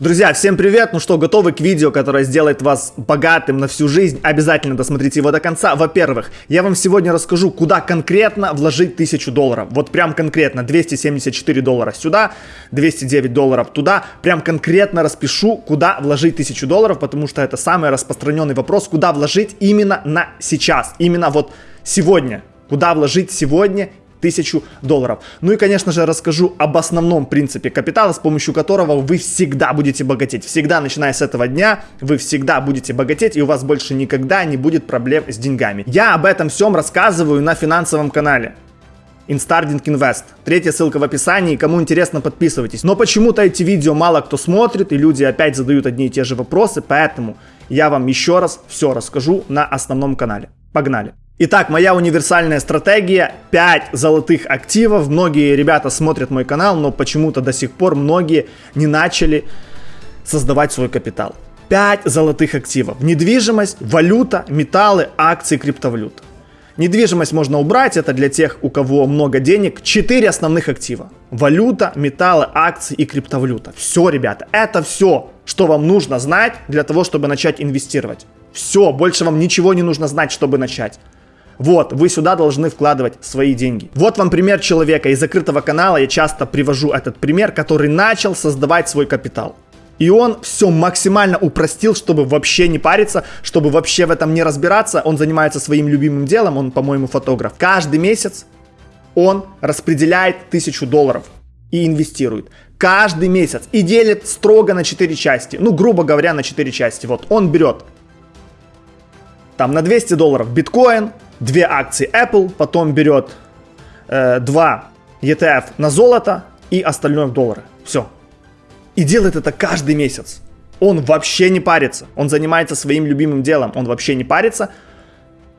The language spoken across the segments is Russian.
Друзья, всем привет! Ну что, готовы к видео, которое сделает вас богатым на всю жизнь? Обязательно досмотрите его до конца. Во-первых, я вам сегодня расскажу, куда конкретно вложить 1000 долларов. Вот прям конкретно 274 доллара сюда, 209 долларов туда. Прям конкретно распишу, куда вложить 1000 долларов, потому что это самый распространенный вопрос, куда вложить именно на сейчас, именно вот сегодня. Куда вложить сегодня тысячу долларов. Ну и, конечно же, расскажу об основном принципе капитала, с помощью которого вы всегда будете богатеть. Всегда, начиная с этого дня, вы всегда будете богатеть, и у вас больше никогда не будет проблем с деньгами. Я об этом всем рассказываю на финансовом канале. Instarding Invest. Третья ссылка в описании. Кому интересно, подписывайтесь. Но почему-то эти видео мало кто смотрит, и люди опять задают одни и те же вопросы, поэтому я вам еще раз все расскажу на основном канале. Погнали! Итак, моя универсальная стратегия 5 золотых активов. Многие ребята смотрят мой канал, но почему-то до сих пор многие не начали создавать свой капитал. 5 золотых активов. Недвижимость, валюта, металлы, акции, криптовалюта. Недвижимость можно убрать, это для тех, у кого много денег. 4 основных актива. Валюта, металлы, акции и криптовалюта. Все, ребята, это все, что вам нужно знать для того, чтобы начать инвестировать. Все, больше вам ничего не нужно знать, чтобы начать. Вот, вы сюда должны вкладывать свои деньги. Вот вам пример человека из закрытого канала. Я часто привожу этот пример, который начал создавать свой капитал. И он все максимально упростил, чтобы вообще не париться, чтобы вообще в этом не разбираться. Он занимается своим любимым делом, он, по-моему, фотограф. Каждый месяц он распределяет тысячу долларов и инвестирует. Каждый месяц. И делит строго на 4 части. Ну, грубо говоря, на 4 части. Вот он берет там на 200 долларов биткоин, две акции Apple, потом берет э, 2 ETF на золото и остальное в доллары. Все. И делает это каждый месяц. Он вообще не парится. Он занимается своим любимым делом. Он вообще не парится.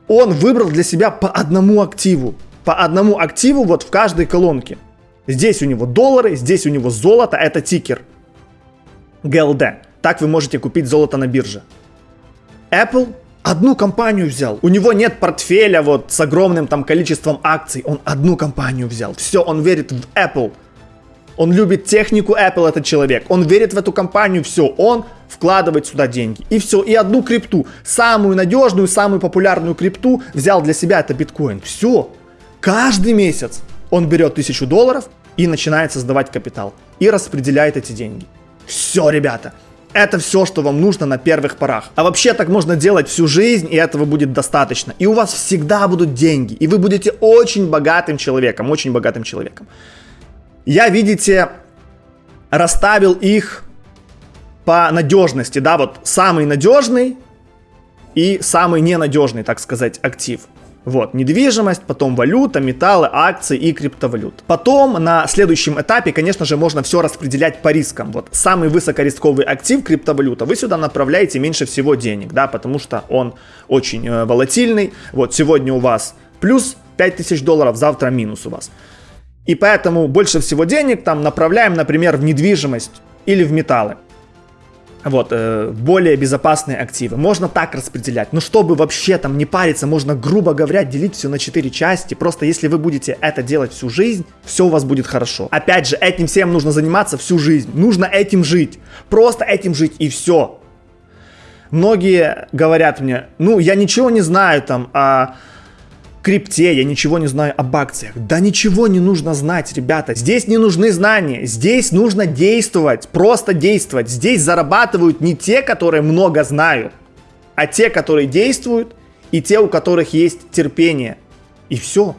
Он выбрал для себя по одному активу. По одному активу вот в каждой колонке. Здесь у него доллары, здесь у него золото. Это тикер. GLD. Так вы можете купить золото на бирже. Apple одну компанию взял. У него нет портфеля вот с огромным там количеством акций. Он одну компанию взял. Все, он верит в Apple. Он любит технику Apple, этот человек. Он верит в эту компанию, все. Он вкладывает сюда деньги. И все. И одну крипту. Самую надежную, самую популярную крипту взял для себя, это биткоин. Все. Каждый месяц он берет тысячу долларов и начинает создавать капитал. И распределяет эти деньги. Все, ребята. Это все, что вам нужно на первых порах. А вообще так можно делать всю жизнь, и этого будет достаточно. И у вас всегда будут деньги, и вы будете очень богатым человеком, очень богатым человеком. Я, видите, расставил их по надежности, да, вот самый надежный и самый ненадежный, так сказать, актив. Вот, недвижимость, потом валюта, металлы, акции и криптовалют. Потом на следующем этапе, конечно же, можно все распределять по рискам. Вот самый высокорисковый актив криптовалюта, вы сюда направляете меньше всего денег, да, потому что он очень э, волатильный. Вот сегодня у вас плюс 5000 долларов, завтра минус у вас. И поэтому больше всего денег там направляем, например, в недвижимость или в металлы вот, э, более безопасные активы. Можно так распределять. Но чтобы вообще там не париться, можно, грубо говоря, делить все на 4 части. Просто если вы будете это делать всю жизнь, все у вас будет хорошо. Опять же, этим всем нужно заниматься всю жизнь. Нужно этим жить. Просто этим жить и все. Многие говорят мне, ну, я ничего не знаю там. А крипте, я ничего не знаю об акциях. Да ничего не нужно знать, ребята. Здесь не нужны знания, здесь нужно действовать, просто действовать. Здесь зарабатывают не те, которые много знают, а те, которые действуют, и те, у которых есть терпение. И все.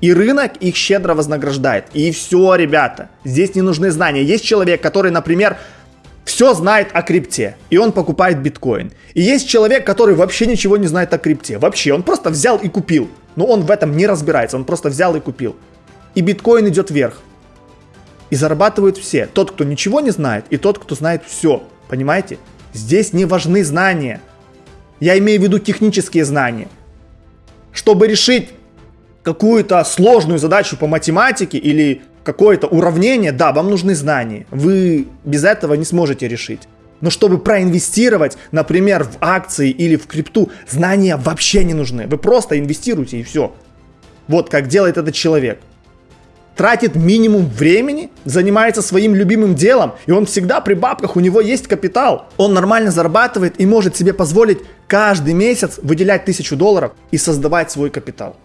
И рынок их щедро вознаграждает. И все, ребята. Здесь не нужны знания. Есть человек, который, например, все знает о крипте, и он покупает биткоин. И есть человек, который вообще ничего не знает о крипте. Вообще, он просто взял и купил. Но он в этом не разбирается, он просто взял и купил. И биткоин идет вверх. И зарабатывают все. Тот, кто ничего не знает, и тот, кто знает все. Понимаете? Здесь не важны знания. Я имею в виду технические знания. Чтобы решить какую-то сложную задачу по математике или какое-то уравнение, да, вам нужны знания. Вы без этого не сможете решить. Но чтобы проинвестировать, например, в акции или в крипту, знания вообще не нужны. Вы просто инвестируете и все. Вот как делает этот человек. тратит минимум времени, занимается своим любимым делом, и он всегда при бабках, у него есть капитал. Он нормально зарабатывает и может себе позволить каждый месяц выделять тысячу долларов и создавать свой капитал.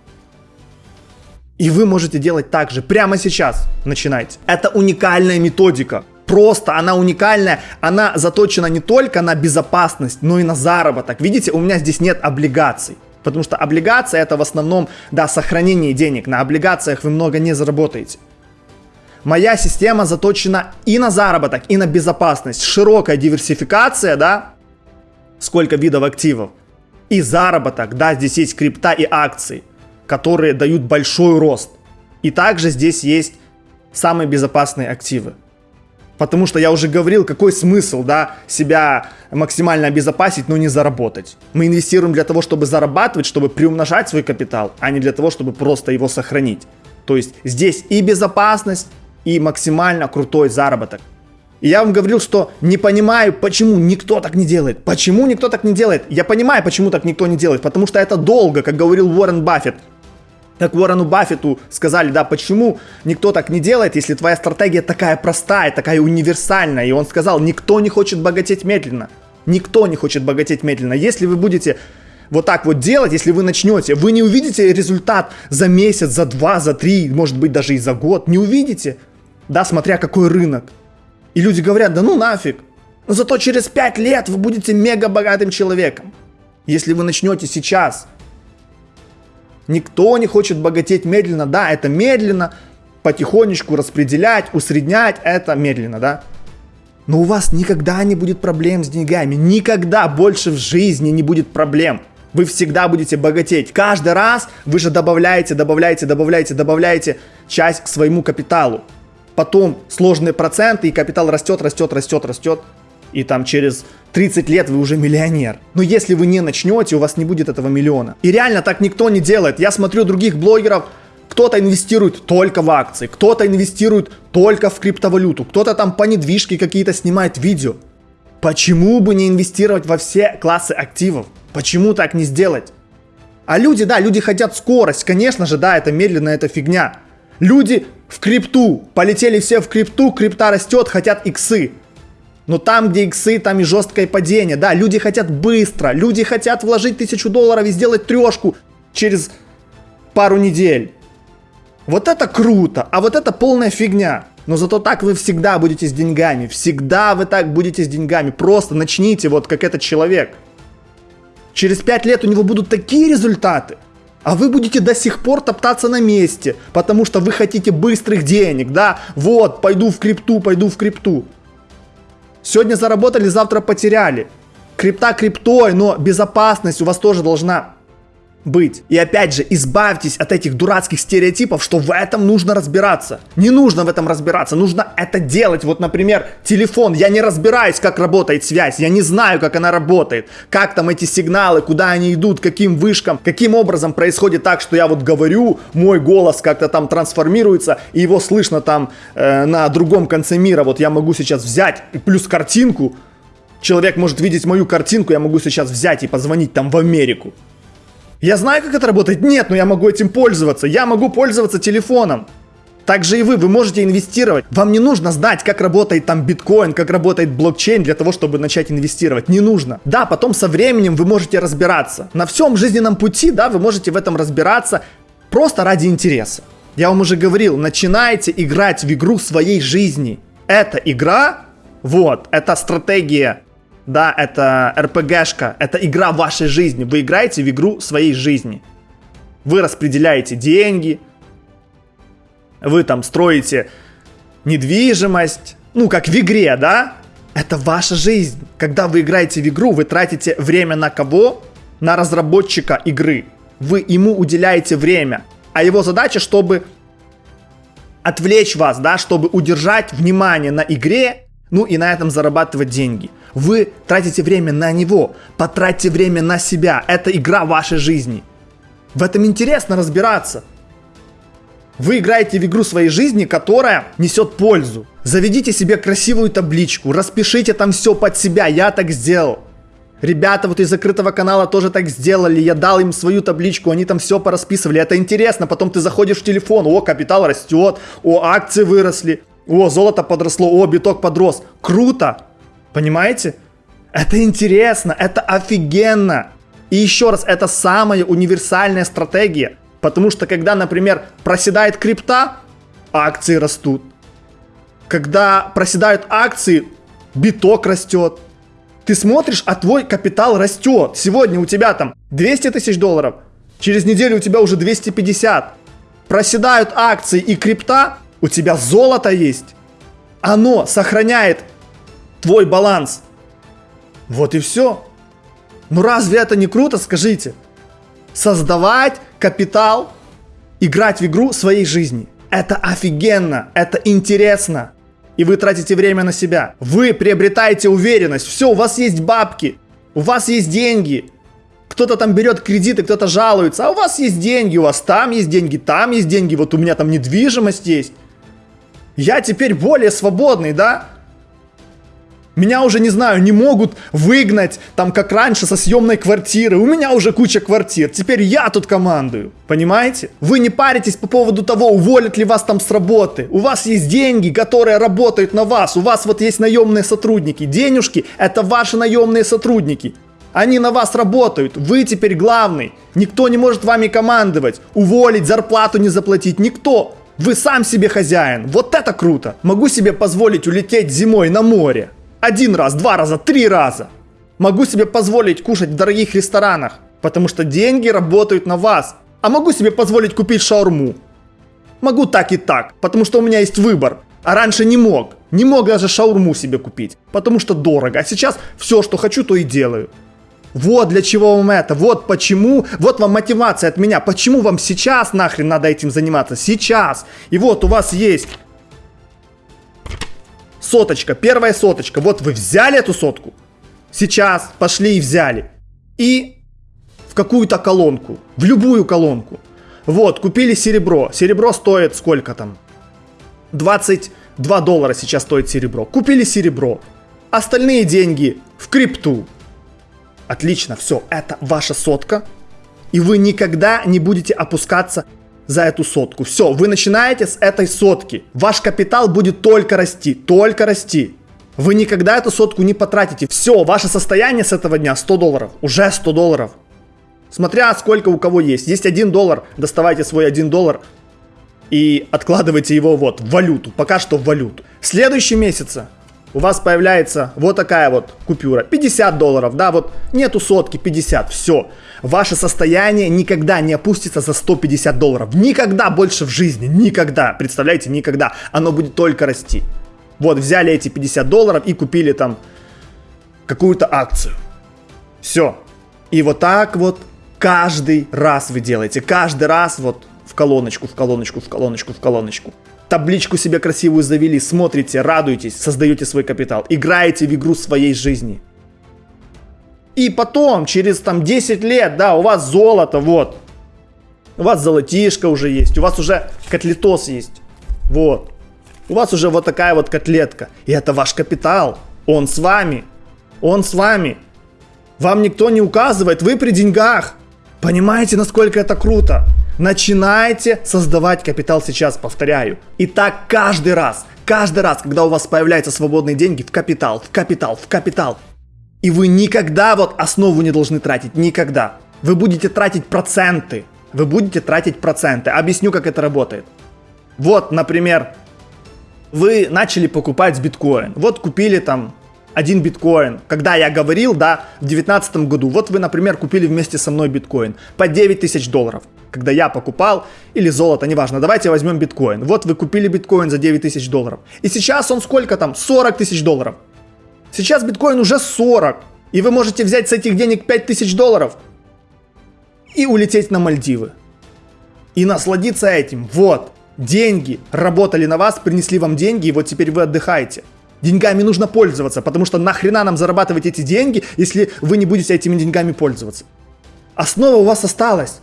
И вы можете делать так же прямо сейчас. Начинайте. Это уникальная методика. Просто она уникальная. Она заточена не только на безопасность, но и на заработок. Видите, у меня здесь нет облигаций. Потому что облигация это в основном, да, сохранение денег. На облигациях вы много не заработаете. Моя система заточена и на заработок, и на безопасность. Широкая диверсификация, да, сколько видов активов. И заработок, да, здесь есть крипта и акции, которые дают большой рост. И также здесь есть самые безопасные активы. Потому что я уже говорил, какой смысл, да, себя максимально обезопасить, но не заработать. Мы инвестируем для того, чтобы зарабатывать, чтобы приумножать свой капитал, а не для того, чтобы просто его сохранить. То есть здесь и безопасность, и максимально крутой заработок. И я вам говорил, что не понимаю, почему никто так не делает. Почему никто так не делает? Я понимаю, почему так никто не делает. Потому что это долго, как говорил Уоррен Баффет. Как Уоррену Баффету сказали, да, почему никто так не делает, если твоя стратегия такая простая, такая универсальная. И он сказал, никто не хочет богатеть медленно. Никто не хочет богатеть медленно. Если вы будете вот так вот делать, если вы начнете, вы не увидите результат за месяц, за два, за три, может быть даже и за год. Не увидите. Да, смотря какой рынок. И люди говорят, да ну нафиг. Но зато через пять лет вы будете мега богатым человеком. Если вы начнете сейчас – Никто не хочет богатеть медленно. Да, это медленно, потихонечку распределять, усреднять, это медленно, да. Но у вас никогда не будет проблем с деньгами. Никогда больше в жизни не будет проблем. Вы всегда будете богатеть. Каждый раз вы же добавляете, добавляете, добавляете, добавляете часть к своему капиталу. Потом сложные проценты, и капитал растет, растет, растет, растет и там через 30 лет вы уже миллионер. Но если вы не начнете, у вас не будет этого миллиона. И реально так никто не делает. Я смотрю других блогеров, кто-то инвестирует только в акции, кто-то инвестирует только в криптовалюту, кто-то там по недвижке какие-то снимает видео. Почему бы не инвестировать во все классы активов? Почему так не сделать? А люди, да, люди хотят скорость. Конечно же, да, это медленно, это фигня. Люди в крипту, полетели все в крипту, крипта растет, хотят иксы. Но там, где иксы, там и жесткое падение. Да, люди хотят быстро. Люди хотят вложить тысячу долларов и сделать трешку через пару недель. Вот это круто, а вот это полная фигня. Но зато так вы всегда будете с деньгами. Всегда вы так будете с деньгами. Просто начните вот как этот человек. Через пять лет у него будут такие результаты. А вы будете до сих пор топтаться на месте, потому что вы хотите быстрых денег, да? Вот, пойду в крипту, пойду в крипту. Сегодня заработали, завтра потеряли. Крипта криптой, но безопасность у вас тоже должна быть. И опять же, избавьтесь от этих дурацких стереотипов, что в этом нужно разбираться. Не нужно в этом разбираться, нужно это делать. Вот, например, телефон. Я не разбираюсь, как работает связь, я не знаю, как она работает, как там эти сигналы, куда они идут, каким вышкам, каким образом происходит так, что я вот говорю, мой голос как-то там трансформируется, и его слышно там э, на другом конце мира. Вот я могу сейчас взять плюс картинку, человек может видеть мою картинку, я могу сейчас взять и позвонить там в Америку. Я знаю, как это работает? Нет, но я могу этим пользоваться. Я могу пользоваться телефоном. Так же и вы, вы можете инвестировать. Вам не нужно знать, как работает там биткоин, как работает блокчейн для того, чтобы начать инвестировать. Не нужно. Да, потом со временем вы можете разбираться. На всем жизненном пути, да, вы можете в этом разбираться просто ради интереса. Я вам уже говорил, начинайте играть в игру своей жизни. Это игра, вот, это стратегия да, это РПГшка, это игра вашей жизни. Вы играете в игру своей жизни. Вы распределяете деньги, вы там строите недвижимость, ну, как в игре, да? Это ваша жизнь. Когда вы играете в игру, вы тратите время на кого? На разработчика игры. Вы ему уделяете время. А его задача, чтобы отвлечь вас, да, чтобы удержать внимание на игре, ну и на этом зарабатывать деньги. Вы тратите время на него, потратьте время на себя. Это игра вашей жизни. В этом интересно разбираться. Вы играете в игру своей жизни, которая несет пользу. Заведите себе красивую табличку, распишите там все под себя, я так сделал. Ребята вот из закрытого канала тоже так сделали. Я дал им свою табличку, они там все порасписывали. Это интересно. Потом ты заходишь в телефон, о, капитал растет, о, акции выросли, о, золото подросло, о, биток подрос. Круто! Понимаете? Это интересно, это офигенно. И еще раз, это самая универсальная стратегия. Потому что когда, например, проседает крипта, акции растут. Когда проседают акции, биток растет. Ты смотришь, а твой капитал растет. Сегодня у тебя там 200 тысяч долларов, через неделю у тебя уже 250. Проседают акции и крипта, у тебя золото есть. Оно сохраняет твой баланс. Вот и все. Ну разве это не круто, скажите? Создавать капитал, играть в игру своей жизни. Это офигенно, это интересно и вы тратите время на себя. Вы приобретаете уверенность. Все, у вас есть бабки, у вас есть деньги. Кто-то там берет кредиты, кто-то жалуется, а у вас есть деньги, у вас там есть деньги, там есть деньги, вот у меня там недвижимость есть. Я теперь более свободный, да? Меня уже, не знаю, не могут выгнать, там, как раньше, со съемной квартиры. У меня уже куча квартир. Теперь я тут командую. Понимаете? Вы не паритесь по поводу того, уволят ли вас там с работы. У вас есть деньги, которые работают на вас. У вас вот есть наемные сотрудники. Денежки – это ваши наемные сотрудники. Они на вас работают. Вы теперь главный. Никто не может вами командовать. Уволить, зарплату не заплатить. Никто. Вы сам себе хозяин. Вот это круто. Могу себе позволить улететь зимой на море. Один раз, два раза, три раза. Могу себе позволить кушать в дорогих ресторанах, потому что деньги работают на вас. А могу себе позволить купить шаурму. Могу так и так, потому что у меня есть выбор. А раньше не мог. Не мог даже шаурму себе купить, потому что дорого. А сейчас все, что хочу, то и делаю. Вот для чего вам это, вот почему, вот вам мотивация от меня, почему вам сейчас нахрен надо этим заниматься, сейчас. И вот у вас есть Соточка, первая соточка. Вот вы взяли эту сотку. Сейчас пошли и взяли. И в какую-то колонку. В любую колонку. Вот, купили серебро. Серебро стоит сколько там? 22 доллара сейчас стоит серебро. Купили серебро. Остальные деньги в крипту. Отлично, все, это ваша сотка. И вы никогда не будете опускаться за эту сотку. Все, вы начинаете с этой сотки. Ваш капитал будет только расти, только расти. Вы никогда эту сотку не потратите. Все, ваше состояние с этого дня 100 долларов. Уже 100 долларов. Смотря сколько у кого есть. Есть 1 доллар, доставайте свой 1 доллар и откладывайте его вот в валюту. Пока что в валюту. В следующем месяце у вас появляется вот такая вот купюра. 50 долларов, да, вот нету сотки, 50, все. Ваше состояние никогда не опустится за 150 долларов. Никогда больше в жизни, никогда. Представляете, никогда. Оно будет только расти. Вот, взяли эти 50 долларов и купили там какую-то акцию. Все. И вот так вот каждый раз вы делаете. Каждый раз вот в колоночку, в колоночку, в колоночку, в колоночку табличку себе красивую завели, смотрите, радуетесь, создаете свой капитал, играете в игру своей жизни. И потом, через там 10 лет, да, у вас золото, вот. У вас золотишко уже есть, у вас уже котлетос есть. Вот. У вас уже вот такая вот котлетка. И это ваш капитал. Он с вами. Он с вами. Вам никто не указывает, вы при деньгах. Понимаете, насколько это круто? Начинайте создавать капитал сейчас, повторяю. И так каждый раз, каждый раз, когда у вас появляются свободные деньги, в капитал, в капитал, в капитал. И вы никогда вот основу не должны тратить, никогда. Вы будете тратить проценты. Вы будете тратить проценты. Объясню, как это работает. Вот, например, вы начали покупать биткоин. Вот купили там один биткоин. Когда я говорил, да, в 2019 году, вот вы, например, купили вместе со мной биткоин по 9 тысяч долларов когда я покупал, или золото, неважно, давайте возьмем биткоин. Вот вы купили биткоин за 9 тысяч долларов. И сейчас он сколько там? 40 тысяч долларов. Сейчас биткоин уже 40. И вы можете взять с этих денег 5 тысяч долларов и улететь на Мальдивы. И насладиться этим. Вот, деньги работали на вас, принесли вам деньги, и вот теперь вы отдыхаете. Деньгами нужно пользоваться, потому что нахрена нам зарабатывать эти деньги, если вы не будете этими деньгами пользоваться. Основа у вас осталась.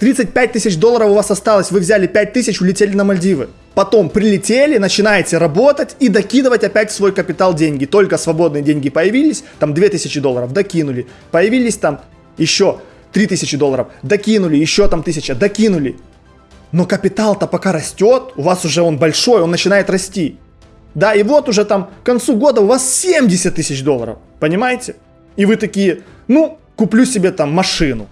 35 тысяч долларов у вас осталось, вы взяли 5 тысяч, улетели на Мальдивы. Потом прилетели, начинаете работать и докидывать опять в свой капитал деньги. Только свободные деньги появились, там 2000 долларов докинули. Появились там еще 3000 долларов, докинули, еще там 1000, докинули. Но капитал-то пока растет, у вас уже он большой, он начинает расти. Да, и вот уже там к концу года у вас 70 тысяч долларов, понимаете? И вы такие, ну, куплю себе там машину.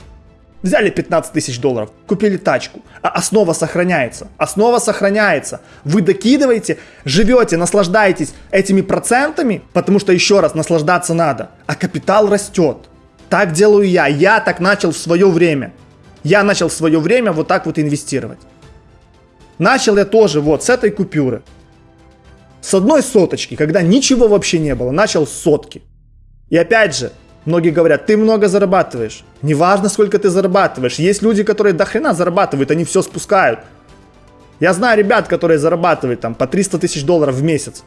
Взяли 15 тысяч долларов, купили тачку, а основа сохраняется. Основа сохраняется. Вы докидываете, живете, наслаждаетесь этими процентами, потому что еще раз наслаждаться надо, а капитал растет. Так делаю я. Я так начал в свое время. Я начал в свое время вот так вот инвестировать. Начал я тоже вот с этой купюры. С одной соточки, когда ничего вообще не было, начал с сотки. И опять же, многие говорят, ты много зарабатываешь. Неважно, сколько ты зарабатываешь. Есть люди, которые до хрена зарабатывают, они все спускают. Я знаю ребят, которые зарабатывают там по 300 тысяч долларов в месяц.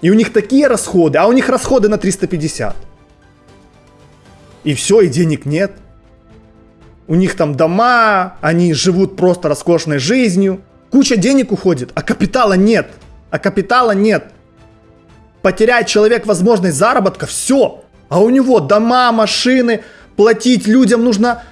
И у них такие расходы, а у них расходы на 350. И все, и денег нет. У них там дома, они живут просто роскошной жизнью. Куча денег уходит, а капитала нет. А капитала нет. Потеряет человек возможность заработка, все. А у него дома, машины, платить людям нужно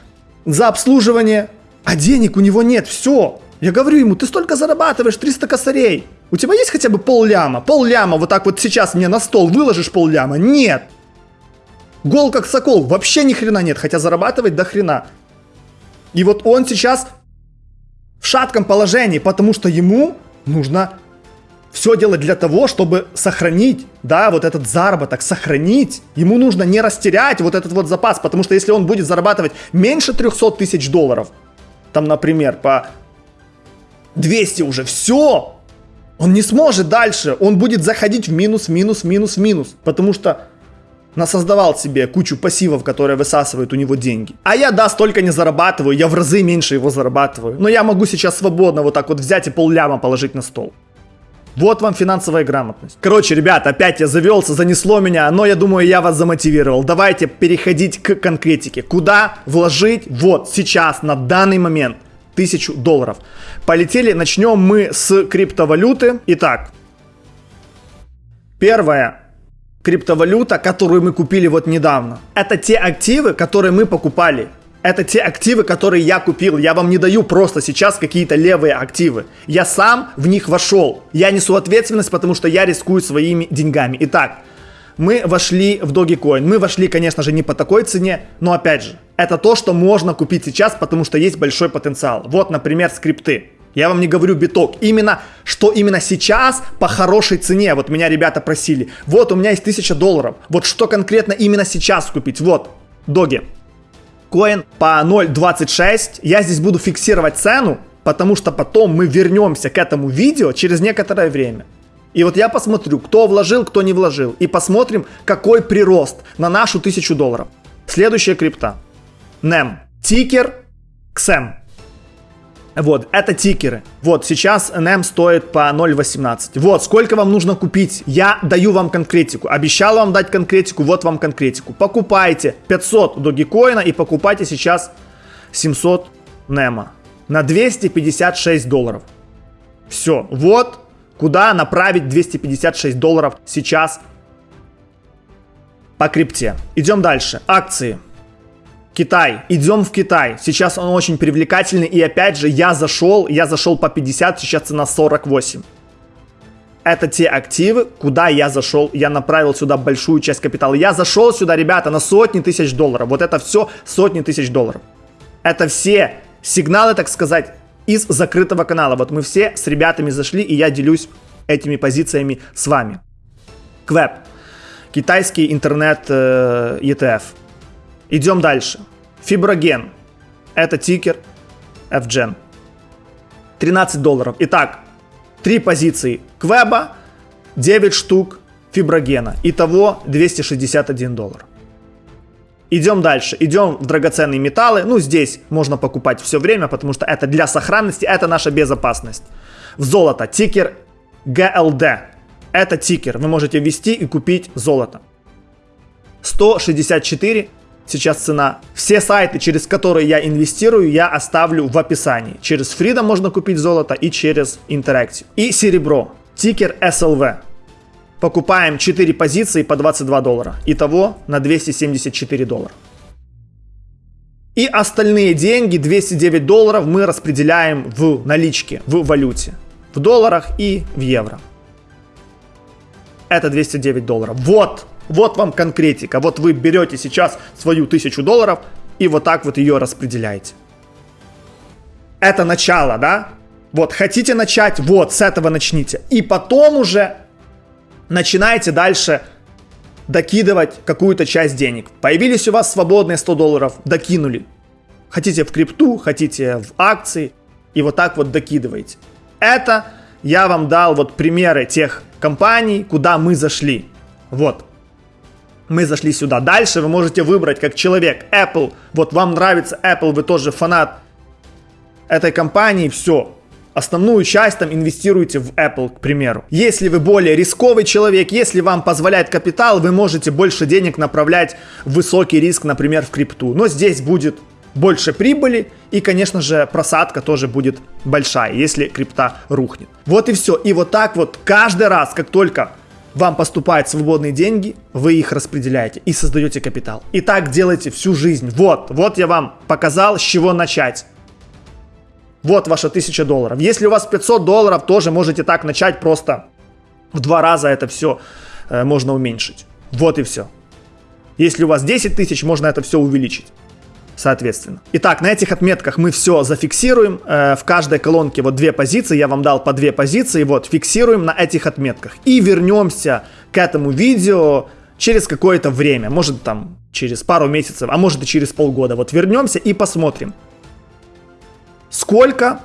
за обслуживание. А денег у него нет, все. Я говорю ему, ты столько зарабатываешь, 300 косарей. У тебя есть хотя бы пол ляма? Пол ляма вот так вот сейчас мне на стол выложишь пол ляма? Нет. Гол как сокол, вообще ни хрена нет, хотя зарабатывать до хрена. И вот он сейчас в шатком положении, потому что ему нужно все делать для того, чтобы сохранить, да, вот этот заработок, сохранить. Ему нужно не растерять вот этот вот запас, потому что если он будет зарабатывать меньше 300 тысяч долларов, там, например, по 200 уже, все, он не сможет дальше, он будет заходить в минус, минус, минус, минус, потому что насоздавал себе кучу пассивов, которые высасывают у него деньги. А я, да, столько не зарабатываю, я в разы меньше его зарабатываю. Но я могу сейчас свободно вот так вот взять и пол ляма положить на стол. Вот вам финансовая грамотность. Короче, ребят, опять я завелся, занесло меня, но я думаю, я вас замотивировал. Давайте переходить к конкретике. Куда вложить вот сейчас, на данный момент, тысячу долларов. Полетели, начнем мы с криптовалюты. Итак, первое, криптовалюта, которую мы купили вот недавно. Это те активы, которые мы покупали. Это те активы, которые я купил. Я вам не даю просто сейчас какие-то левые активы. Я сам в них вошел. Я несу ответственность, потому что я рискую своими деньгами. Итак, мы вошли в Dogecoin. Мы вошли, конечно же, не по такой цене, но опять же, это то, что можно купить сейчас, потому что есть большой потенциал. Вот, например, скрипты. Я вам не говорю биток. Именно, что именно сейчас по хорошей цене. Вот меня ребята просили. Вот у меня есть 1000 долларов. Вот что конкретно именно сейчас купить. Вот, доги. Коин по 0.26. Я здесь буду фиксировать цену, потому что потом мы вернемся к этому видео через некоторое время. И вот я посмотрю, кто вложил, кто не вложил. И посмотрим, какой прирост на нашу 1000 долларов. Следующая крипта. NEM. Тикер XM. Вот, это тикеры. Вот, сейчас NM стоит по 0.18. Вот, сколько вам нужно купить? Я даю вам конкретику. Обещал вам дать конкретику, вот вам конкретику. Покупайте 500 Dogecoin и покупайте сейчас 700 Нема на 256 долларов. Все, вот куда направить 256 долларов сейчас по крипте. Идем дальше. Акции. Китай. Идем в Китай. Сейчас он очень привлекательный. И опять же, я зашел, я зашел по 50, сейчас цена 48. Это те активы, куда я зашел. Я направил сюда большую часть капитала. Я зашел сюда, ребята, на сотни тысяч долларов. Вот это все сотни тысяч долларов. Это все сигналы, так сказать, из закрытого канала. Вот мы все с ребятами зашли, и я делюсь этими позициями с вами. Квеб. Китайский интернет э, ETF. Идем дальше. Фиброген. Это тикер FGen. 13 долларов. Итак, три позиции Квеба, 9 штук фиброгена. Итого 261 доллар. Идем дальше. Идем в драгоценные металлы. Ну, здесь можно покупать все время, потому что это для сохранности, это наша безопасность. В золото. Тикер GLD. Это тикер. Вы можете ввести и купить золото. 164 сейчас цена. Все сайты, через которые я инвестирую, я оставлю в описании. Через Freedom можно купить золото и через Interactive. И серебро. Тикер SLV. Покупаем 4 позиции по 22 доллара. Итого на 274 доллара. И остальные деньги, 209 долларов, мы распределяем в наличке, в валюте. В долларах и в евро. Это 209 долларов. Вот, вот вам конкретика. Вот вы берете сейчас свою 1000 долларов и вот так вот ее распределяете. Это начало, да? Вот, хотите начать, вот, с этого начните. И потом уже начинайте дальше докидывать какую-то часть денег. Появились у вас свободные 100 долларов, докинули. Хотите в крипту, хотите в акции, и вот так вот докидываете. Это я вам дал вот примеры тех компаний, куда мы зашли. Вот. Мы зашли сюда. Дальше вы можете выбрать как человек Apple. Вот вам нравится Apple, вы тоже фанат этой компании, все основную часть там инвестируете в Apple, к примеру. Если вы более рисковый человек, если вам позволяет капитал, вы можете больше денег направлять в высокий риск, например, в крипту. Но здесь будет больше прибыли и, конечно же, просадка тоже будет большая, если крипта рухнет. Вот и все. И вот так вот каждый раз, как только вам поступают свободные деньги, вы их распределяете и создаете капитал. И так делайте всю жизнь. Вот, вот я вам показал, с чего начать. Вот ваша 1000 долларов. Если у вас 500 долларов, тоже можете так начать просто в два раза это все э, можно уменьшить. Вот и все. Если у вас 10 тысяч, можно это все увеличить. Соответственно. Итак, на этих отметках мы все зафиксируем. Э, в каждой колонке вот две позиции. Я вам дал по две позиции. Вот, фиксируем на этих отметках. И вернемся к этому видео через какое-то время. Может там через пару месяцев, а может и через полгода. Вот вернемся и посмотрим, сколько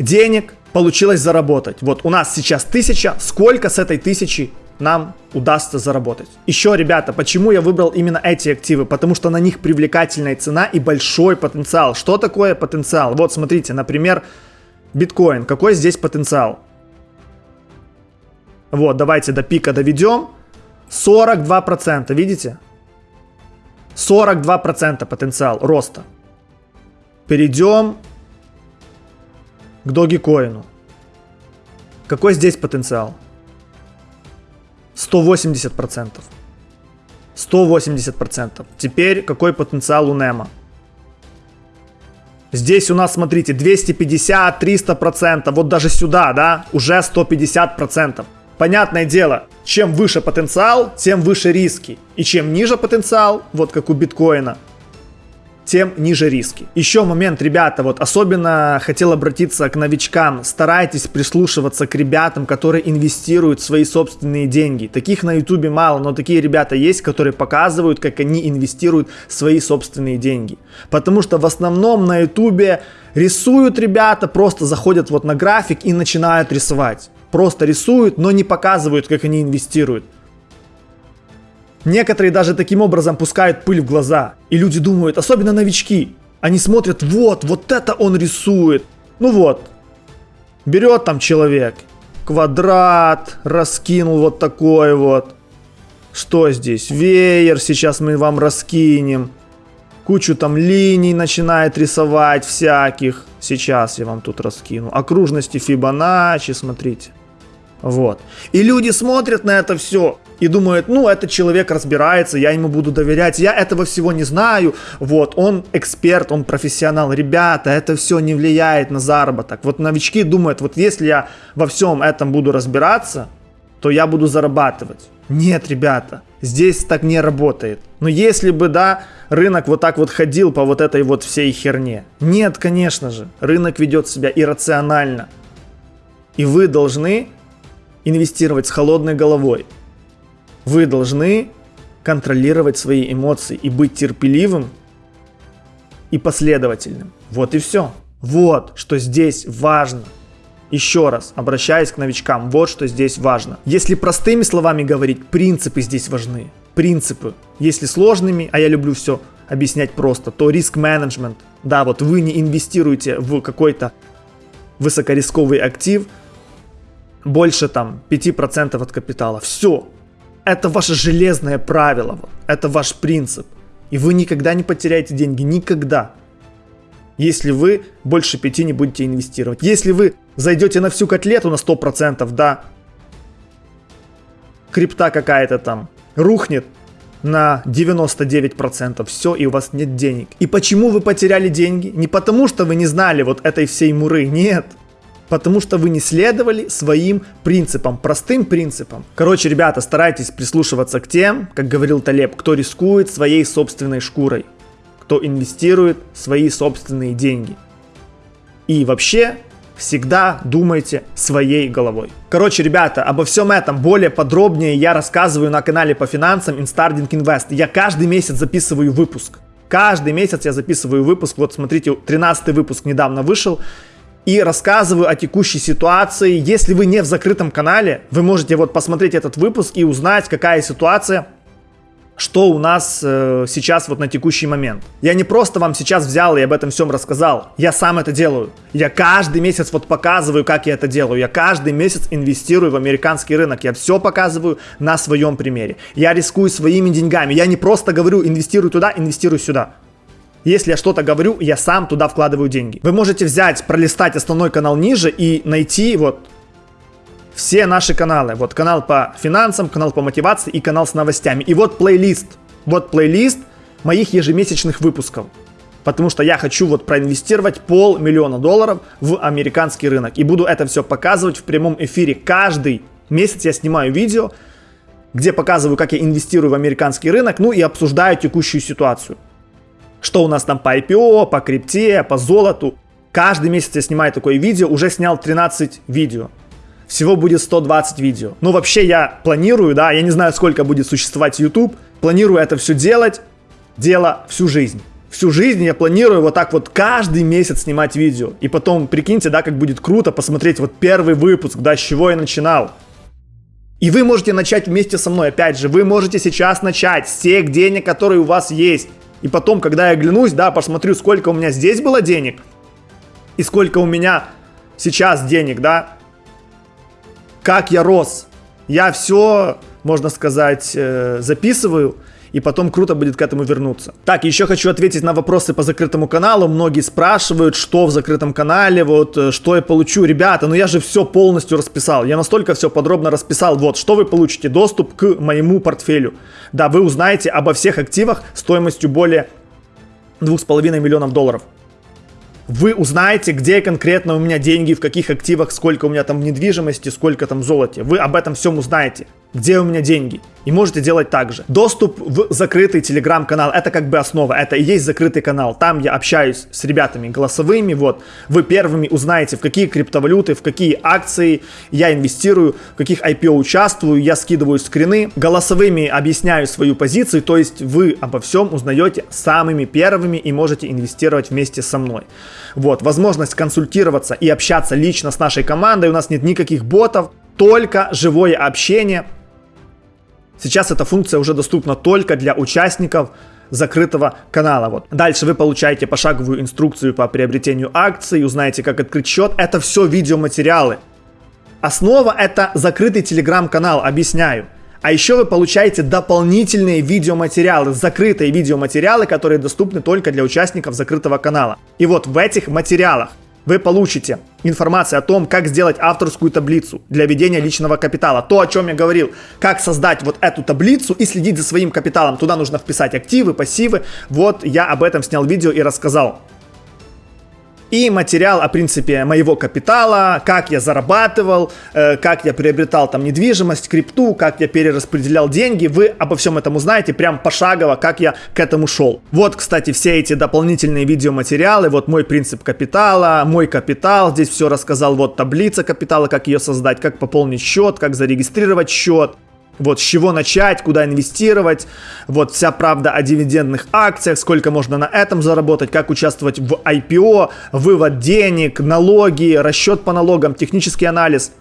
денег получилось заработать. Вот у нас сейчас тысяча, сколько с этой тысячи нам удастся заработать. Еще, ребята, почему я выбрал именно эти активы? Потому что на них привлекательная цена и большой потенциал. Что такое потенциал? Вот, смотрите, например, биткоин. Какой здесь потенциал? Вот, давайте до пика доведем. 42%, видите? 42% потенциал роста. Перейдем к Dogecoin. Какой здесь потенциал? 180%. 180%. Теперь какой потенциал у Нема? Здесь у нас, смотрите, 250, 300%, вот даже сюда, да, уже 150%. Понятное дело, чем выше потенциал, тем выше риски. И чем ниже потенциал, вот как у биткоина, тем ниже риски. Еще момент, ребята, вот особенно хотел обратиться к новичкам. Старайтесь прислушиваться к ребятам, которые инвестируют свои собственные деньги. Таких на ютубе мало, но такие ребята есть, которые показывают, как они инвестируют свои собственные деньги. Потому что в основном на ютубе рисуют ребята, просто заходят вот на график и начинают рисовать. Просто рисуют, но не показывают, как они инвестируют. Некоторые даже таким образом пускают пыль в глаза. И люди думают, особенно новички, они смотрят, вот, вот это он рисует. Ну вот, берет там человек, квадрат, раскинул вот такой вот. Что здесь? Веер сейчас мы вам раскинем. Кучу там линий начинает рисовать всяких. Сейчас я вам тут раскину. Окружности Фибоначчи, смотрите. Вот. И люди смотрят на это все и думают, ну, этот человек разбирается, я ему буду доверять, я этого всего не знаю, вот, он эксперт, он профессионал, ребята, это все не влияет на заработок. Вот новички думают, вот если я во всем этом буду разбираться, то я буду зарабатывать. Нет, ребята, здесь так не работает. Но если бы, да, рынок вот так вот ходил по вот этой вот всей херне. Нет, конечно же, рынок ведет себя иррационально. И вы должны инвестировать с холодной головой. Вы должны контролировать свои эмоции и быть терпеливым и последовательным. Вот и все. Вот что здесь важно. Еще раз, обращаясь к новичкам, вот что здесь важно. Если простыми словами говорить, принципы здесь важны. Принципы. Если сложными, а я люблю все объяснять просто, то риск-менеджмент. Да, вот вы не инвестируете в какой-то высокорисковый актив, больше там 5% от капитала. Все. Это ваше железное правило. Это ваш принцип. И вы никогда не потеряете деньги, никогда. Если вы больше пяти не будете инвестировать. Если вы зайдете на всю котлету на 100%, да, крипта какая-то там рухнет на 99%, все, и у вас нет денег. И почему вы потеряли деньги? Не потому, что вы не знали вот этой всей муры, нет. Потому что вы не следовали своим принципам, простым принципам. Короче, ребята, старайтесь прислушиваться к тем, как говорил Талеб, кто рискует своей собственной шкурой, кто инвестирует свои собственные деньги. И вообще, всегда думайте своей головой. Короче, ребята, обо всем этом более подробнее я рассказываю на канале по финансам Instarding Invest. Я каждый месяц записываю выпуск. Каждый месяц я записываю выпуск. Вот смотрите, 13 выпуск недавно вышел и рассказываю о текущей ситуации. Если вы не в закрытом канале, вы можете вот посмотреть этот выпуск и узнать, какая ситуация что у нас э, сейчас вот на текущий момент. Я не просто вам сейчас взял и об этом всем рассказал, я сам это делаю. Я каждый месяц вот показываю, как я это делаю. Я каждый месяц инвестирую в американский рынок. Я все показываю на своем примере. Я рискую своими деньгами. Я не просто говорю, инвестируй туда, инвестируй сюда. Если я что-то говорю, я сам туда вкладываю деньги. Вы можете взять, пролистать основной канал ниже и найти вот все наши каналы. Вот канал по финансам, канал по мотивации и канал с новостями. И вот плейлист. Вот плейлист моих ежемесячных выпусков. Потому что я хочу вот проинвестировать полмиллиона долларов в американский рынок. И буду это все показывать в прямом эфире. Каждый месяц я снимаю видео, где показываю, как я инвестирую в американский рынок, ну и обсуждаю текущую ситуацию. Что у нас там по IPO, по крипте, по золоту. Каждый месяц я снимаю такое видео, уже снял 13 видео. Всего будет 120 видео. Ну, вообще я планирую, да, я не знаю, сколько будет существовать YouTube. Планирую это все делать, дело всю жизнь. Всю жизнь я планирую вот так вот каждый месяц снимать видео. И потом, прикиньте, да, как будет круто посмотреть вот первый выпуск, да, с чего я начинал. И вы можете начать вместе со мной, опять же, вы можете сейчас начать с тех денег, которые у вас есть. И потом, когда я оглянусь, да, посмотрю, сколько у меня здесь было денег, и сколько у меня сейчас денег, да, как я рос. Я все, можно сказать, э, записываю, и потом круто будет к этому вернуться. Так, еще хочу ответить на вопросы по закрытому каналу. Многие спрашивают, что в закрытом канале, вот, э, что я получу. Ребята, ну я же все полностью расписал. Я настолько все подробно расписал. Вот, что вы получите? Доступ к моему портфелю. Да, вы узнаете обо всех активах стоимостью более 2,5 миллионов долларов вы узнаете, где конкретно у меня деньги, в каких активах, сколько у меня там недвижимости, сколько там золоте. Вы об этом всем узнаете где у меня деньги. И можете делать так же. Доступ в закрытый телеграм-канал, это как бы основа, это и есть закрытый канал. Там я общаюсь с ребятами голосовыми, вот. Вы первыми узнаете, в какие криптовалюты, в какие акции я инвестирую, в каких IPO участвую, я скидываю скрины. Голосовыми объясняю свою позицию, то есть вы обо всем узнаете самыми первыми и можете инвестировать вместе со мной. Вот, возможность консультироваться и общаться лично с нашей командой, у нас нет никаких ботов, только живое общение, Сейчас эта функция уже доступна только для участников закрытого канала. Вот. Дальше вы получаете пошаговую инструкцию по приобретению акций, узнаете, как открыть счет. Это все видеоматериалы. Основа это закрытый телеграм-канал, объясняю. А еще вы получаете дополнительные видеоматериалы, закрытые видеоматериалы, которые доступны только для участников закрытого канала. И вот в этих материалах вы получите информацию о том, как сделать авторскую таблицу для ведения личного капитала. То, о чем я говорил, как создать вот эту таблицу и следить за своим капиталом. Туда нужно вписать активы, пассивы. Вот я об этом снял видео и рассказал и материал о принципе моего капитала, как я зарабатывал, э, как я приобретал там недвижимость, крипту, как я перераспределял деньги. Вы обо всем этом узнаете прям пошагово, как я к этому шел. Вот, кстати, все эти дополнительные видеоматериалы, вот мой принцип капитала, мой капитал, здесь все рассказал, вот таблица капитала, как ее создать, как пополнить счет, как зарегистрировать счет, вот с чего начать, куда инвестировать, вот вся правда о дивидендных акциях, сколько можно на этом заработать, как участвовать в IPO, вывод денег, налоги, расчет по налогам, технический анализ,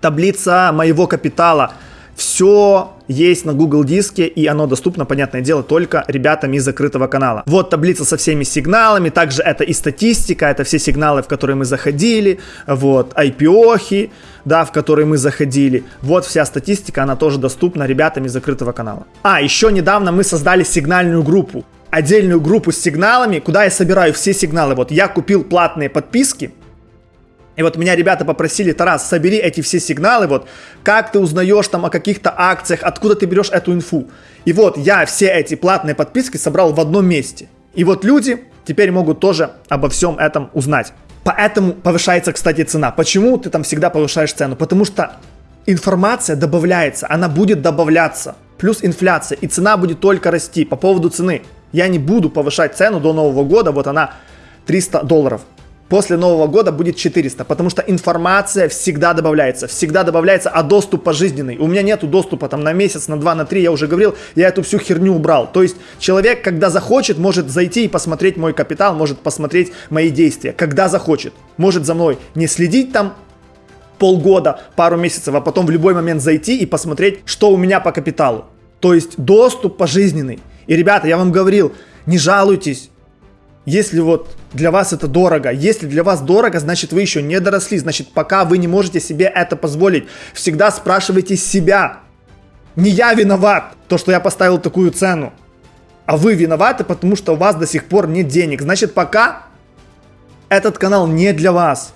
таблица моего капитала. Все есть на Google диске, и оно доступно, понятное дело, только ребятам из закрытого канала. Вот таблица со всеми сигналами, также это и статистика, это все сигналы, в которые мы заходили, вот, IPO-хи, да, в который мы заходили. Вот вся статистика, она тоже доступна ребятам из закрытого канала. А, еще недавно мы создали сигнальную группу. Отдельную группу с сигналами, куда я собираю все сигналы. Вот я купил платные подписки, и вот меня ребята попросили, Тарас, собери эти все сигналы, вот, как ты узнаешь там о каких-то акциях, откуда ты берешь эту инфу. И вот я все эти платные подписки собрал в одном месте. И вот люди теперь могут тоже обо всем этом узнать. Поэтому повышается, кстати, цена. Почему ты там всегда повышаешь цену? Потому что информация добавляется, она будет добавляться. Плюс инфляция, и цена будет только расти. По поводу цены, я не буду повышать цену до Нового года, вот она 300 долларов после Нового года будет 400, потому что информация всегда добавляется, всегда добавляется, а доступ пожизненный. У меня нету доступа там на месяц, на два, на три, я уже говорил, я эту всю херню убрал. То есть человек, когда захочет, может зайти и посмотреть мой капитал, может посмотреть мои действия, когда захочет. Может за мной не следить там полгода, пару месяцев, а потом в любой момент зайти и посмотреть, что у меня по капиталу. То есть доступ пожизненный. И, ребята, я вам говорил, не жалуйтесь, если вот для вас это дорого, если для вас дорого, значит вы еще не доросли, значит пока вы не можете себе это позволить. Всегда спрашивайте себя. Не я виноват, то что я поставил такую цену, а вы виноваты, потому что у вас до сих пор нет денег. Значит пока этот канал не для вас.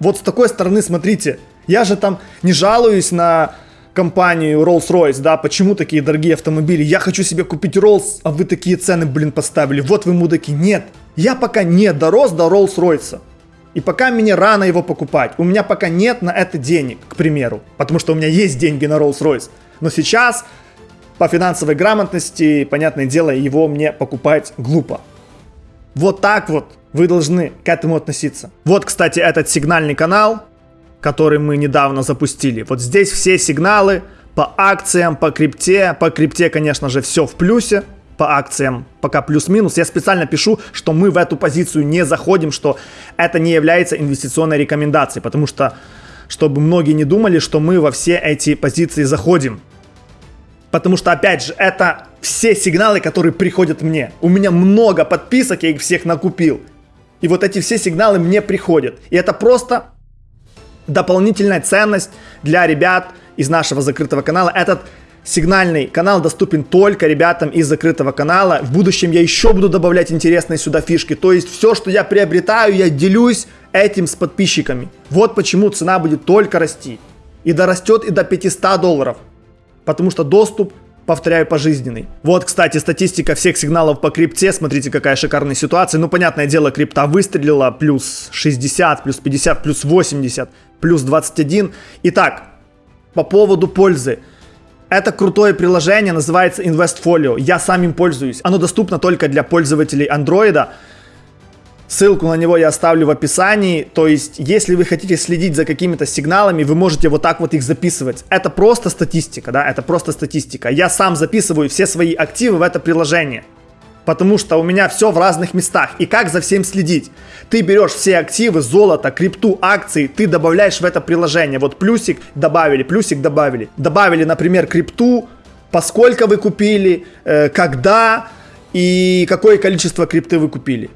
Вот с такой стороны смотрите, я же там не жалуюсь на компанию Rolls-Royce, да, почему такие дорогие автомобили, я хочу себе купить Rolls, а вы такие цены, блин, поставили, вот вы мудаки, нет, я пока не дорос до Rolls-Royce. И пока мне рано его покупать. У меня пока нет на это денег, к примеру. Потому что у меня есть деньги на Rolls-Royce. Но сейчас по финансовой грамотности, понятное дело, его мне покупать глупо. Вот так вот вы должны к этому относиться. Вот, кстати, этот сигнальный канал, который мы недавно запустили. Вот здесь все сигналы по акциям, по крипте. По крипте, конечно же, все в плюсе по акциям пока плюс-минус. Я специально пишу, что мы в эту позицию не заходим, что это не является инвестиционной рекомендацией, потому что, чтобы многие не думали, что мы во все эти позиции заходим. Потому что, опять же, это все сигналы, которые приходят мне. У меня много подписок, я их всех накупил. И вот эти все сигналы мне приходят. И это просто дополнительная ценность для ребят из нашего закрытого канала. Этот Сигнальный канал доступен только ребятам из закрытого канала. В будущем я еще буду добавлять интересные сюда фишки. То есть все, что я приобретаю, я делюсь этим с подписчиками. Вот почему цена будет только расти. И дорастет и до 500 долларов. Потому что доступ, повторяю, пожизненный. Вот, кстати, статистика всех сигналов по крипте. Смотрите, какая шикарная ситуация. Ну, понятное дело, крипта выстрелила. Плюс 60, плюс 50, плюс 80, плюс 21. Итак, по поводу пользы. Это крутое приложение, называется InvestFolio. Я сам им пользуюсь. Оно доступно только для пользователей Android. Ссылку на него я оставлю в описании. То есть, если вы хотите следить за какими-то сигналами, вы можете вот так вот их записывать. Это просто статистика, да, это просто статистика. Я сам записываю все свои активы в это приложение потому что у меня все в разных местах. И как за всем следить? Ты берешь все активы, золото, крипту, акции, ты добавляешь в это приложение. Вот плюсик добавили, плюсик добавили. Добавили, например, крипту, поскольку вы купили, э, когда и какое количество крипты вы купили.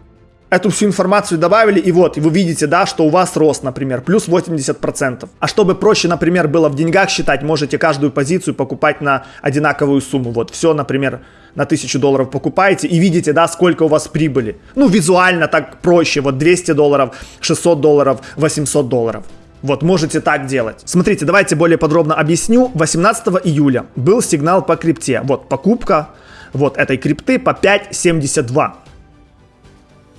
Эту всю информацию добавили, и вот, и вы видите, да, что у вас рост, например, плюс 80%. А чтобы проще, например, было в деньгах считать, можете каждую позицию покупать на одинаковую сумму. Вот, все, например, на 1000 долларов покупаете и видите, да, сколько у вас прибыли. Ну, визуально так проще, вот 200 долларов, 600 долларов, 800 долларов. Вот, можете так делать. Смотрите, давайте более подробно объясню. 18 июля был сигнал по крипте. Вот, покупка вот этой крипты по 5.72.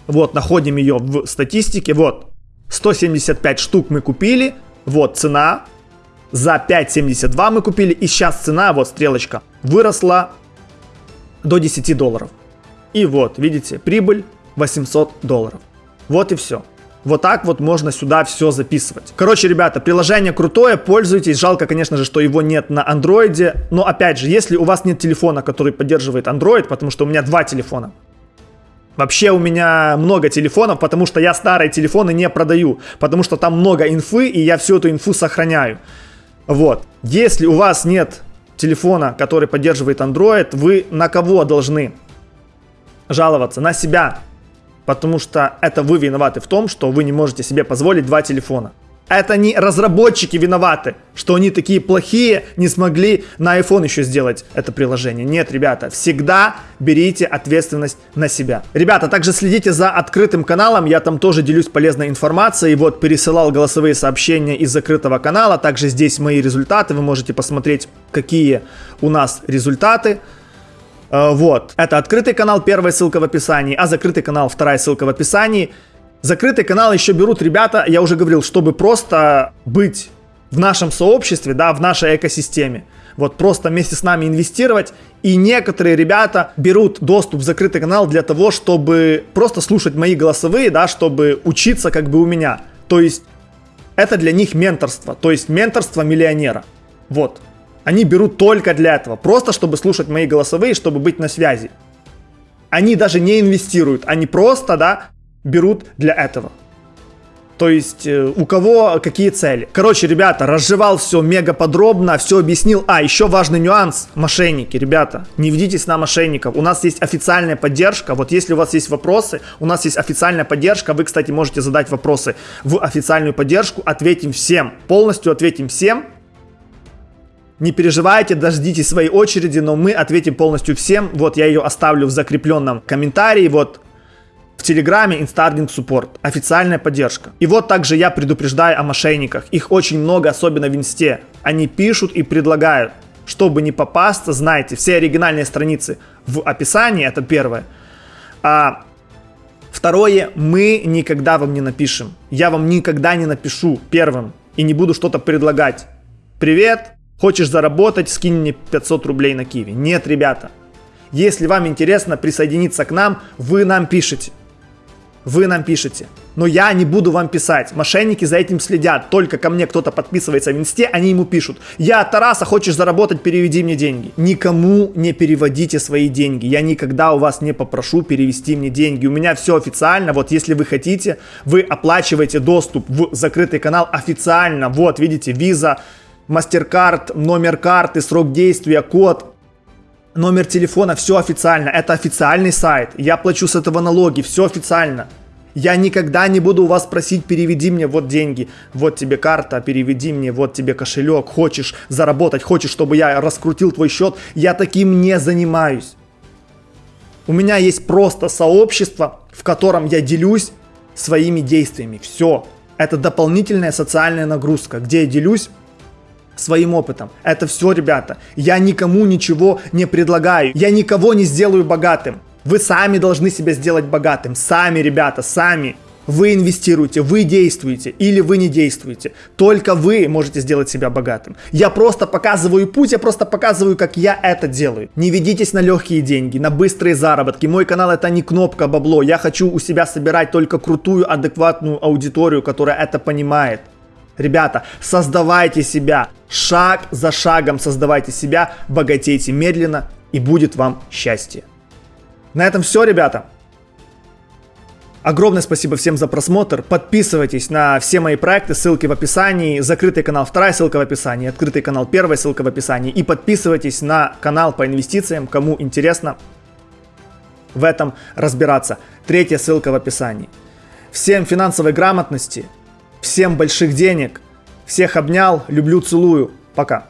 Вот, находим ее в статистике. Вот, 175 штук мы купили. Вот, цена. За 5.72 мы купили. И сейчас цена, вот стрелочка, выросла до 10 долларов. И вот, видите, прибыль 800 долларов. Вот и все. Вот так вот можно сюда все записывать. Короче, ребята, приложение крутое, пользуйтесь. Жалко, конечно же, что его нет на андроиде. Но опять же, если у вас нет телефона, который поддерживает Android, потому что у меня два телефона, Вообще у меня много телефонов, потому что я старые телефоны не продаю, потому что там много инфы, и я всю эту инфу сохраняю. Вот. Если у вас нет телефона, который поддерживает Android, вы на кого должны жаловаться? На себя. Потому что это вы виноваты в том, что вы не можете себе позволить два телефона. Это не разработчики виноваты, что они такие плохие, не смогли на iPhone еще сделать это приложение. Нет, ребята, всегда берите ответственность на себя. Ребята, также следите за открытым каналом, я там тоже делюсь полезной информацией. Вот пересылал голосовые сообщения из закрытого канала, также здесь мои результаты, вы можете посмотреть, какие у нас результаты. Э, вот, это открытый канал, первая ссылка в описании, а закрытый канал, вторая ссылка в описании. Закрытый канал еще берут ребята, я уже говорил, чтобы просто быть в нашем сообществе, да, в нашей экосистеме. Вот просто вместе с нами инвестировать. И некоторые ребята берут доступ в закрытый канал для того, чтобы просто слушать мои голосовые, да, чтобы учиться как бы у меня. То есть это для них менторство, то есть менторство миллионера. Вот. Они берут только для этого, просто чтобы слушать мои голосовые, чтобы быть на связи. Они даже не инвестируют, они просто, да, берут для этого. То есть э, у кого какие цели. Короче, ребята, разжевал все мега подробно, все объяснил. А, еще важный нюанс. Мошенники, ребята, не ведитесь на мошенников. У нас есть официальная поддержка. Вот если у вас есть вопросы, у нас есть официальная поддержка. Вы, кстати, можете задать вопросы в официальную поддержку. Ответим всем. Полностью ответим всем. Не переживайте, дождитесь своей очереди, но мы ответим полностью всем. Вот я ее оставлю в закрепленном комментарии. Вот в Телеграме Instarding Support, официальная поддержка. И вот также я предупреждаю о мошенниках. Их очень много, особенно в Инсте. Они пишут и предлагают. Чтобы не попасться, знайте, все оригинальные страницы в описании, это первое. А второе, мы никогда вам не напишем. Я вам никогда не напишу первым и не буду что-то предлагать. Привет, хочешь заработать, скинь мне 500 рублей на Киви. Нет, ребята. Если вам интересно присоединиться к нам, вы нам пишете вы нам пишете. Но я не буду вам писать. Мошенники за этим следят. Только ко мне кто-то подписывается в инсте, они ему пишут. Я Тараса, хочешь заработать, переведи мне деньги. Никому не переводите свои деньги. Я никогда у вас не попрошу перевести мне деньги. У меня все официально. Вот если вы хотите, вы оплачиваете доступ в закрытый канал официально. Вот, видите, виза, MasterCard, номер карты, срок действия, код номер телефона, все официально. Это официальный сайт. Я плачу с этого налоги, все официально. Я никогда не буду у вас просить, переведи мне вот деньги, вот тебе карта, переведи мне, вот тебе кошелек, хочешь заработать, хочешь, чтобы я раскрутил твой счет, я таким не занимаюсь. У меня есть просто сообщество, в котором я делюсь своими действиями. Все. Это дополнительная социальная нагрузка, где я делюсь своим опытом. Это все, ребята. Я никому ничего не предлагаю. Я никого не сделаю богатым. Вы сами должны себя сделать богатым. Сами, ребята, сами. Вы инвестируете, вы действуете или вы не действуете. Только вы можете сделать себя богатым. Я просто показываю путь, я просто показываю, как я это делаю. Не ведитесь на легкие деньги, на быстрые заработки. Мой канал это не кнопка бабло. Я хочу у себя собирать только крутую, адекватную аудиторию, которая это понимает. Ребята, создавайте себя, шаг за шагом создавайте себя, богатейте медленно и будет вам счастье. На этом все, ребята. Огромное спасибо всем за просмотр. Подписывайтесь на все мои проекты, ссылки в описании. Закрытый канал, вторая ссылка в описании. Открытый канал, первая ссылка в описании. И подписывайтесь на канал по инвестициям, кому интересно в этом разбираться. Третья ссылка в описании. Всем финансовой грамотности, Всем больших денег. Всех обнял. Люблю, целую. Пока.